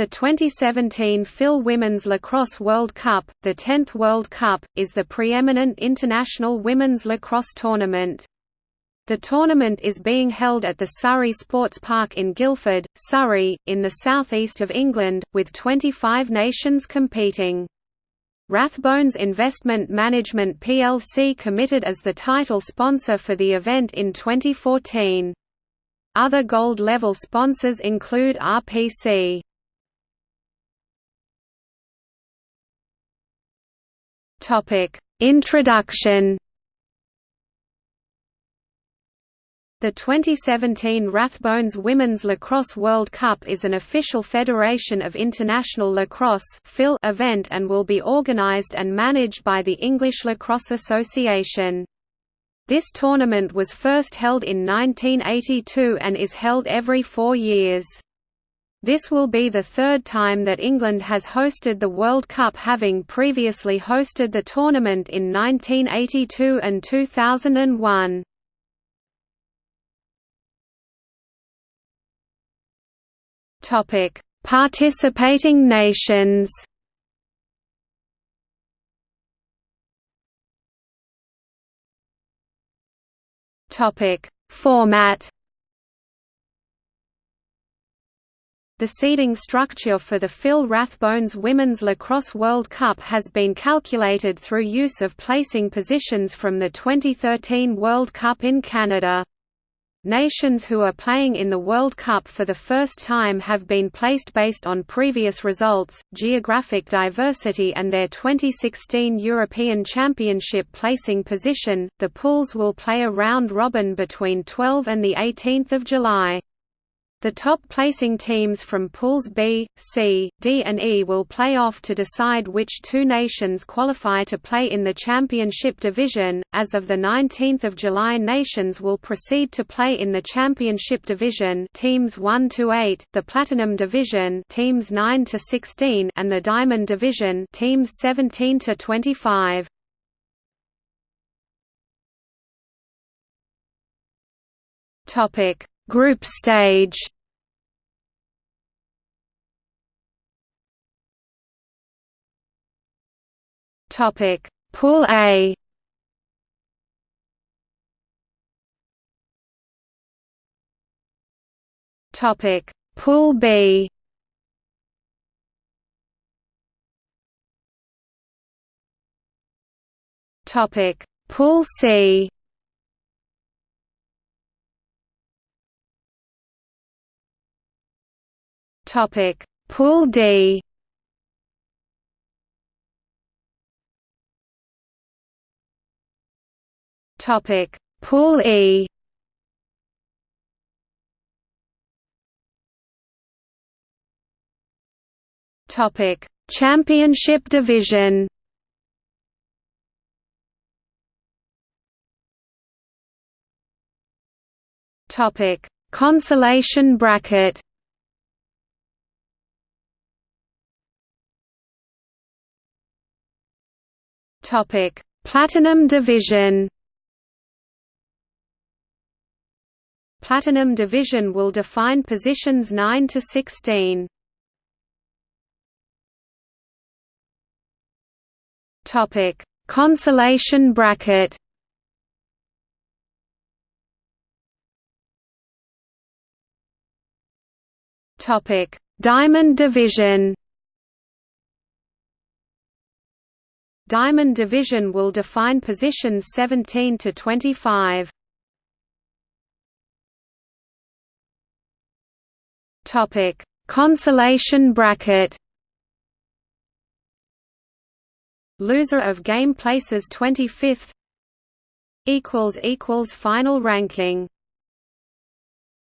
The 2017 FIL Women's Lacrosse World Cup, the 10th World Cup, is the preeminent international women's lacrosse tournament. The tournament is being held at the Surrey Sports Park in Guildford, Surrey, in the southeast of England, with 25 nations competing. Rathbones Investment Management plc committed as the title sponsor for the event in 2014. Other gold-level sponsors include RPC. Topic: Introduction. The 2017 Rathbones Women's Lacrosse World Cup is an official Federation of International Lacrosse event and will be organized and managed by the English Lacrosse Association. This tournament was first held in 1982 and is held every four years. This will be the third time that England has hosted the World Cup having previously hosted the tournament in 1982 and 2001. Participating nations Format The seeding structure for the FIL Rathbones Women's Lacrosse World Cup has been calculated through use of placing positions from the 2013 World Cup in Canada. Nations who are playing in the World Cup for the first time have been placed based on previous results, geographic diversity and their 2016 European Championship placing position. The pools will play a round robin between 12 and the 18th of July. The top placing teams from pools B, C, D and E will play off to decide which two nations qualify to play in the championship division. As of the 19th of July, nations will proceed to play in the championship division, teams 1 to 8, the platinum division, teams 9 to 16, and the diamond division, teams 17 to 25. Topic Group stage Topic. Pool A. Topic. Pool B. Topic. Pool C. Topic. Pool D Topic. Pool E. Topic. Championship Division Topic. Consolation bracket Topic: Platinum Division. Platinum Division will define positions 9 to 16. Topic: Consolation bracket. Topic: Diamond Division. Diamond Division will define positions 17 to 25. Topic: Consolation bracket. Loser of game places 25th equals equals final ranking